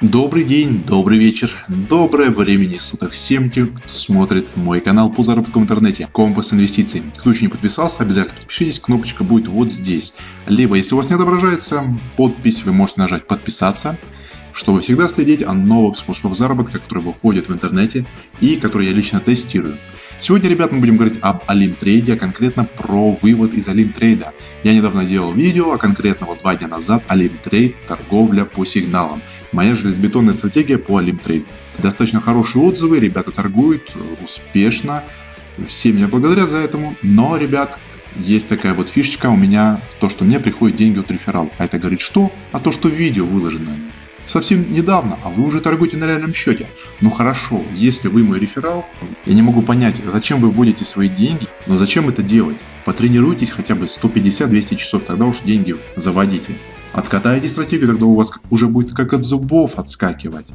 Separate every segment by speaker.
Speaker 1: Добрый день, добрый вечер, доброе времени суток всем тем, кто смотрит мой канал по заработку в интернете Компас Инвестиций. Кто еще не подписался, обязательно подпишитесь, кнопочка будет вот здесь. Либо, если у вас не отображается подпись, вы можете нажать подписаться, чтобы всегда следить о новых способах заработка, которые выходят в интернете и которые я лично тестирую. Сегодня, ребят, мы будем говорить об Олимптрейде, а конкретно про вывод из Олимптрейда. Я недавно делал видео, а конкретно вот два дня назад, Олимптрейд, торговля по сигналам. Моя железобетонная стратегия по Алимтрейду. Достаточно хорошие отзывы, ребята торгуют успешно. Все меня благодарят за этому. Но, ребят, есть такая вот фишечка у меня, то, что мне приходят деньги от рефералов. А это говорит что? А то, что видео выложено совсем недавно, а вы уже торгуете на реальном счете. Ну хорошо, если вы мой реферал, я не могу понять, зачем вы вводите свои деньги, но зачем это делать? Потренируйтесь хотя бы 150-200 часов, тогда уж деньги заводите. Откатайте стратегию, тогда у вас уже будет как от зубов отскакивать.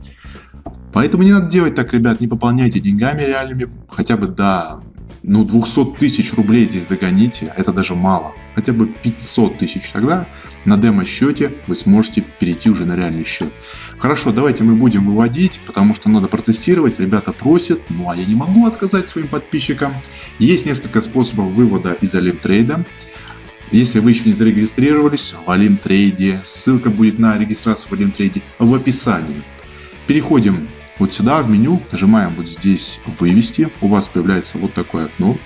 Speaker 1: Поэтому не надо делать так, ребят, не пополняйте деньгами реальными, хотя бы до ну 200 тысяч рублей здесь догоните, это даже мало. Хотя бы 500 тысяч тогда на демо-счете вы сможете перейти уже на реальный счет. Хорошо, давайте мы будем выводить, потому что надо протестировать, ребята просят, ну а я не могу отказать своим подписчикам. Есть несколько способов вывода из Алимтрейда. Если вы еще не зарегистрировались в Алимтрейде, ссылка будет на регистрацию в Алимтрейде в описании. Переходим вот сюда в меню нажимаем вот здесь «Вывести». У вас появляется вот такое окно.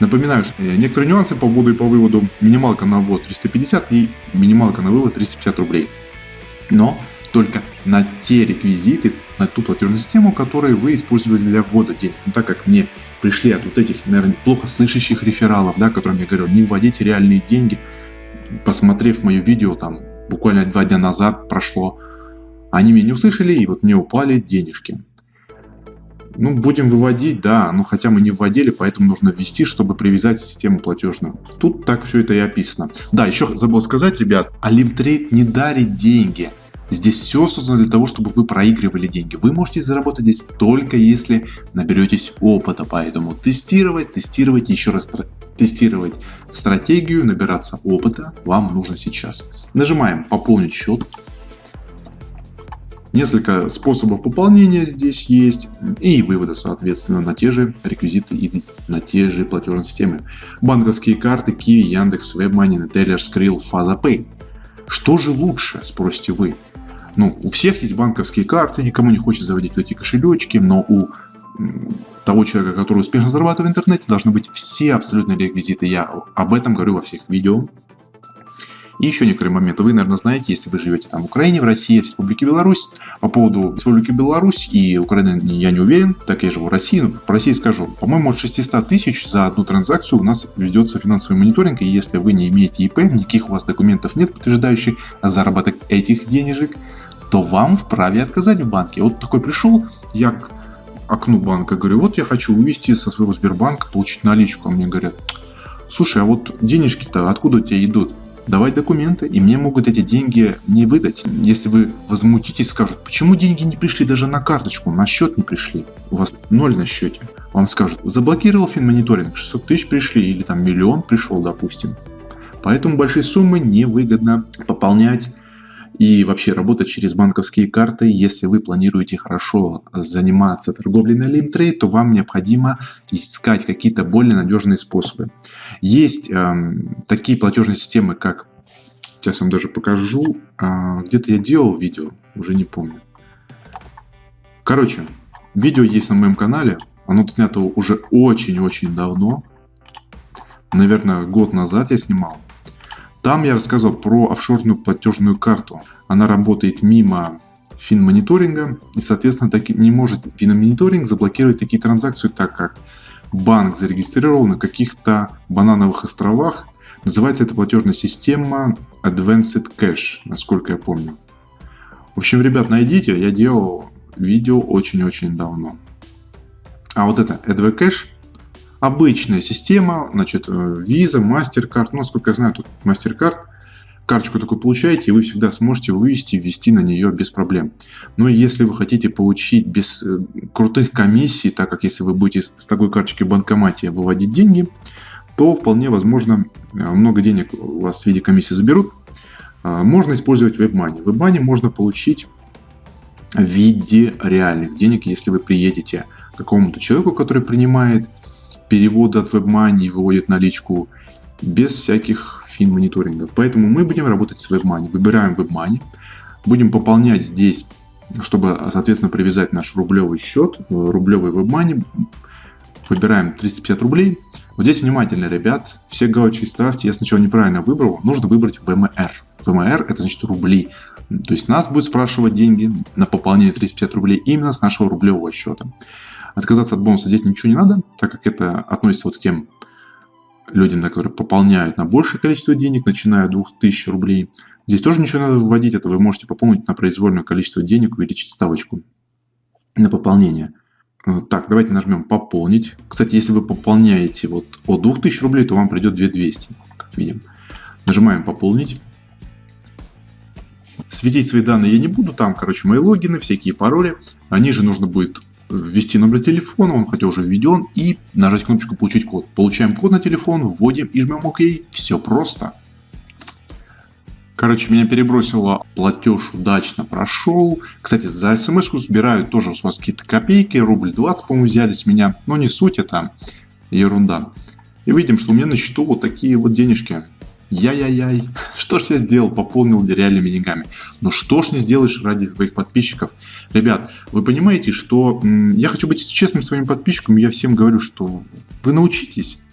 Speaker 1: Напоминаю, что некоторые нюансы по вводу и по выводу. Минималка на ввод 350 и минималка на вывод 350 рублей. Но только на те реквизиты, на ту платежную систему, которые вы использовали для ввода денег. Ну, так как мне пришли от вот этих, наверное, плохо слышащих рефералов, да, которым я говорю, не вводите реальные деньги, посмотрев мое видео, там, буквально два дня назад прошло, они меня не услышали, и вот мне упали денежки. Ну, будем выводить, да, но хотя мы не вводили, поэтому нужно ввести, чтобы привязать систему платежную. Тут так все это и описано. Да, еще забыл сказать, ребят, Алимтрейд не дарит деньги. Здесь все создано для того, чтобы вы проигрывали деньги. Вы можете заработать здесь только если наберетесь опыта, поэтому тестировать, тестировать, еще раз тестировать стратегию, набираться опыта вам нужно сейчас. Нажимаем пополнить счет. Несколько способов пополнения здесь есть и вывода, соответственно, на те же реквизиты и на те же платежные системы. Банковские карты Kiwi, Яндекс, WebMoney, Neteller, Skrill, FazaPay. Что же лучше, спросите вы? Ну, у всех есть банковские карты, никому не хочет заводить эти кошелечки, но у того человека, который успешно зарабатывает в интернете, должны быть все абсолютные реквизиты. Я об этом говорю во всех видео. И еще некоторые моменты. Вы, наверное, знаете, если вы живете там в Украине, в России, в Республике Беларусь. По поводу Республики Беларусь и Украины я не уверен, так я живу в России. Но по России скажу, по-моему, от 600 тысяч за одну транзакцию у нас ведется финансовый мониторинг. И если вы не имеете ИП, никаких у вас документов нет, подтверждающих заработок этих денежек, то вам вправе отказать в банке. Вот такой пришел, я к окну банка говорю, вот я хочу вывести со своего Сбербанка, получить наличку. А мне говорят, слушай, а вот денежки-то откуда у тебя идут? Давать документы, и мне могут эти деньги не выдать. Если вы возмутитесь, скажут, почему деньги не пришли даже на карточку, на счет не пришли, у вас ноль на счете. Вам скажут, заблокировал финмониторинг, 600 тысяч пришли, или там миллион пришел, допустим. Поэтому большие суммы невыгодно пополнять и вообще работать через банковские карты. Если вы планируете хорошо заниматься торговлей на Линтрейд, то вам необходимо искать какие-то более надежные способы. Есть э, такие платежные системы, как, сейчас вам даже покажу, э, где-то я делал видео, уже не помню. Короче, видео есть на моем канале, оно снято уже очень-очень давно, наверное, год назад я снимал. Там я рассказывал про офшорную платежную карту. Она работает мимо финмониторинга и, соответственно, так не может финмониторинг заблокировать такие транзакции, так как банк зарегистрировал на каких-то банановых островах. Называется эта платежная система Advanced Cash, насколько я помню. В общем, ребят, найдите, я делал видео очень-очень давно. А вот это AdvCash Обычная система, значит, э, Visa, MasterCard, ну, насколько я знаю, тут MasterCard, карточку такую получаете, и вы всегда сможете вывести ввести на нее без проблем. Но если вы хотите получить без э, крутых комиссий, так как если вы будете с такой карточки в банкомате выводить деньги, то вполне возможно э, много денег у вас в виде комиссии заберут. А, можно использовать WebMoney. WebMoney можно получить в виде реальных денег, если вы приедете к какому-то человеку, который принимает переводы от WebMoney и выводит наличку без всяких фин-мониторингов. Поэтому мы будем работать с WebMoney. Выбираем WebMoney, будем пополнять здесь, чтобы, соответственно, привязать наш рублевый счет, рублевый WebMoney. Выбираем 350 рублей. Вот здесь внимательно, ребят, все галочки ставьте. Я сначала неправильно выбрал. Нужно выбрать ВМР. ВМР это значит рубли. То есть нас будет спрашивать деньги на пополнение 350 рублей именно с нашего рублевого счета. Отказаться от бонуса здесь ничего не надо, так как это относится вот к тем людям, которые пополняют на большее количество денег, начиная от 2000 рублей. Здесь тоже ничего надо вводить, это вы можете пополнить на произвольное количество денег, увеличить ставочку на пополнение. Э, так, давайте нажмем «Пополнить». Кстати, если вы пополняете вот от 2000 рублей, то вам придет 2200, как видим. Нажимаем «Пополнить». Светить свои данные я не буду, там, короче, мои логины, всякие пароли. Они же нужно будет ввести номер телефона, он хотя уже введен, и нажать кнопочку «Получить код». Получаем код на телефон, вводим и жмем «Ок». Все просто. Короче, меня перебросило, платеж удачно прошел. Кстати, за смс-ку забирают тоже у вас какие-то копейки, рубль 20, по-моему, взяли с меня. Но не суть, это ерунда. И видим, что у меня на счету вот такие вот денежки. Яй-яй-яй, что ж я сделал, пополнил реальными деньгами. Но что ж не сделаешь ради своих подписчиков? Ребят, вы понимаете, что я хочу быть честным своим подписчикам, я всем говорю, что вы научитесь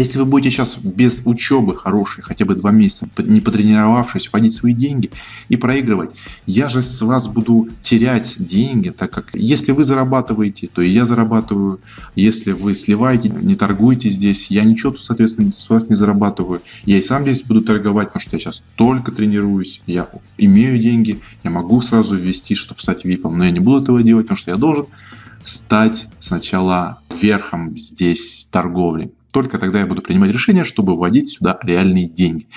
Speaker 1: если вы будете сейчас без учебы хорошей, хотя бы два месяца, не потренировавшись, вводить свои деньги и проигрывать, я же с вас буду терять деньги, так как если вы зарабатываете, то и я зарабатываю. Если вы сливаете, не торгуете здесь, я ничего, соответственно, с вас не зарабатываю. Я и сам здесь буду торговать, потому что я сейчас только тренируюсь, я имею деньги, я могу сразу ввести, чтобы стать випом, но я не буду этого делать, потому что я должен стать сначала верхом здесь торговли. Только тогда я буду принимать решение, чтобы вводить сюда реальные деньги.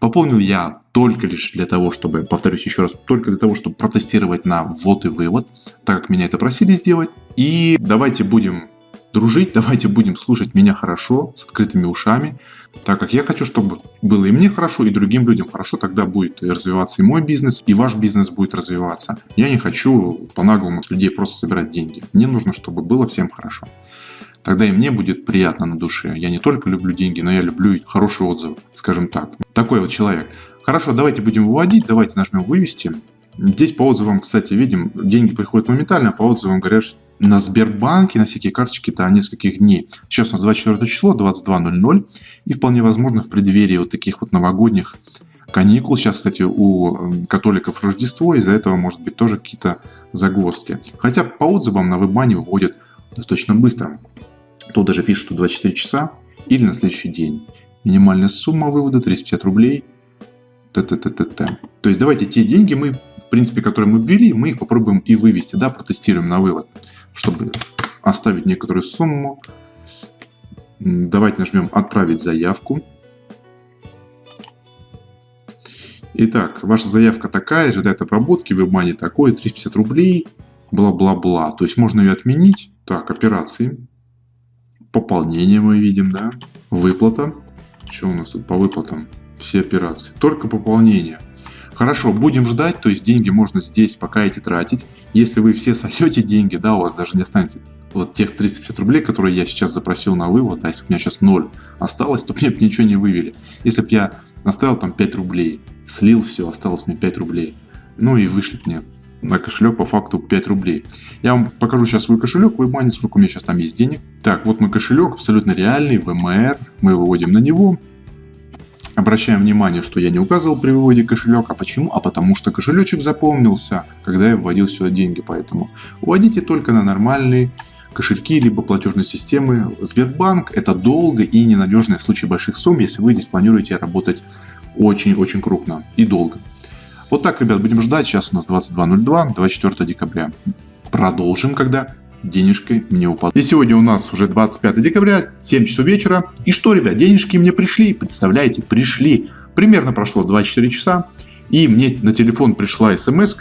Speaker 1: Пополнил я только лишь для того, чтобы, повторюсь еще раз, только для того, чтобы протестировать на ввод и вывод, так как меня это просили сделать. И давайте будем дружить, давайте будем слушать меня хорошо, с открытыми ушами, так как я хочу, чтобы было и мне хорошо, и другим людям хорошо, тогда будет развиваться и мой бизнес, и ваш бизнес будет развиваться. Я не хочу по-наглому с людей просто собирать деньги. Мне нужно, чтобы было всем хорошо тогда и мне будет приятно на душе. Я не только люблю деньги, но я люблю хорошие отзывы, скажем так. Такой вот человек. Хорошо, давайте будем выводить, давайте нажмем «Вывести». Здесь по отзывам, кстати, видим, деньги приходят моментально, а по отзывам говорят, что на Сбербанке, на всякие карточки до нескольких дней. Сейчас у нас 24 число, 22.00, и вполне возможно в преддверии вот таких вот новогодних каникул. Сейчас, кстати, у католиков Рождество, из-за этого может быть тоже какие-то загвоздки. Хотя по отзывам на вебмане выводят достаточно быстро. Тут даже пишет, что 24 часа или на следующий день. Минимальная сумма вывода 350 рублей. Т -т -т -т -т. То есть давайте те деньги, мы, в принципе, которые мы ввели, мы их попробуем и вывести, да, протестируем на вывод, чтобы оставить некоторую сумму. Давайте нажмем «Отправить заявку». Итак, ваша заявка такая, ожидает обработки, WebMoney такой, 350 рублей, бла-бла-бла. То есть можно ее отменить. Так, операции. Пополнение мы видим, да. Выплата. Что у нас тут по выплатам? Все операции. Только пополнение. Хорошо, будем ждать, то есть деньги можно здесь пока эти тратить. Если вы все сольете деньги, да, у вас даже не останется вот тех 350 рублей, которые я сейчас запросил на вывод, а если у меня сейчас 0 осталось, то мне бы ничего не вывели. Если бы я оставил там 5 рублей, слил все, осталось мне 5 рублей, ну и вышли мне на кошелек по факту 5 рублей. Я вам покажу сейчас свой кошелек, в WebMoney, сколько у меня сейчас там есть денег. Так, вот мой кошелек, абсолютно реальный, ВМР, мы выводим на него. Обращаем внимание, что я не указывал при выводе кошелек. А почему? А потому что кошелечек запомнился, когда я вводил сюда деньги. Поэтому вводите только на нормальные кошельки, либо платежные системы. Сбербанк это долго и ненадежно в случае больших сумм, если вы здесь планируете работать очень-очень крупно и долго. Вот так, ребят, будем ждать. Сейчас у нас 22.02, 24 декабря. Продолжим, когда денежки не упадут. И сегодня у нас уже 25 декабря, 7 часов вечера. И что, ребят, денежки мне пришли, представляете, пришли. Примерно прошло 24 часа, и мне на телефон пришла смс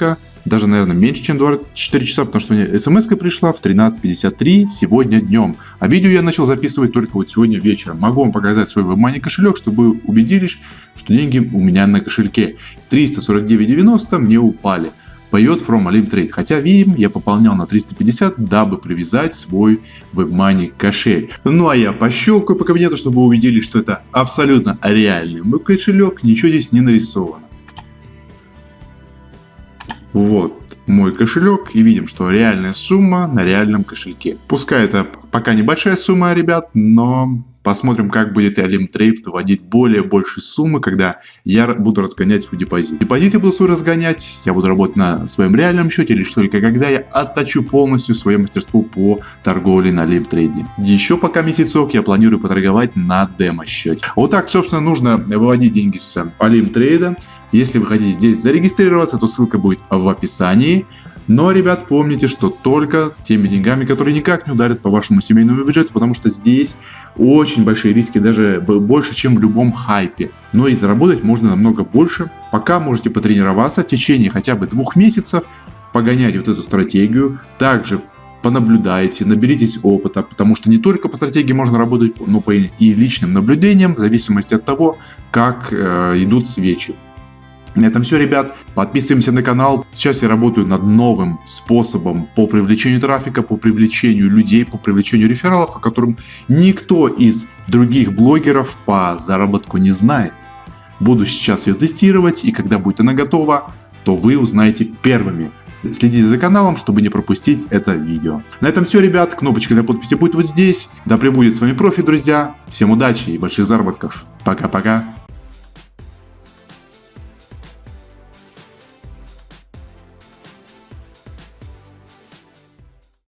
Speaker 1: даже, наверное, меньше, чем 24 часа, потому что мне смс пришла в 13.53 сегодня днем. А видео я начал записывать только вот сегодня вечером. Могу вам показать свой WebMoney кошелек, чтобы вы убедились, что деньги у меня на кошельке. 349.90 мне упали. Payot from Trade. Хотя видим, я пополнял на 350, дабы привязать свой WebMoney кошель. Ну а я пощелкаю по кабинету, чтобы увидели, что это абсолютно реальный мой кошелек, ничего здесь не нарисовано. Вот мой кошелек и видим, что реальная сумма на реальном кошельке. Пускай это пока небольшая сумма, ребят, но Посмотрим, как будет Alim Trade вводить более большие суммы, когда я буду разгонять свой депозит. Депозит я буду свой разгонять, я буду работать на своем реальном счете, лишь только когда я отточу полностью свое мастерство по торговле на Alim Trade. Еще пока месяцок я планирую поторговать на демо счете. Вот так, собственно, нужно выводить деньги с Alim Trade. Если вы хотите здесь зарегистрироваться, то ссылка будет в описании. Но, ребят, помните, что только теми деньгами, которые никак не ударят по вашему семейному бюджету, потому что здесь очень большие риски, даже больше, чем в любом хайпе. Но и заработать можно намного больше. Пока можете потренироваться в течение хотя бы двух месяцев, погонять вот эту стратегию. Также понаблюдайте, наберитесь опыта, потому что не только по стратегии можно работать, но и личным наблюдениям, в зависимости от того, как э, идут свечи. На этом все, ребят. Подписываемся на канал. Сейчас я работаю над новым способом по привлечению трафика, по привлечению людей, по привлечению рефералов, о котором никто из других блогеров по заработку не знает. Буду сейчас ее тестировать, и когда будет она готова, то вы узнаете первыми. Следите за каналом, чтобы не пропустить это видео. На этом все, ребят. Кнопочка для подписи будет вот здесь. Да пребудет с вами профи, друзья. Всем удачи и больших заработков. Пока-пока.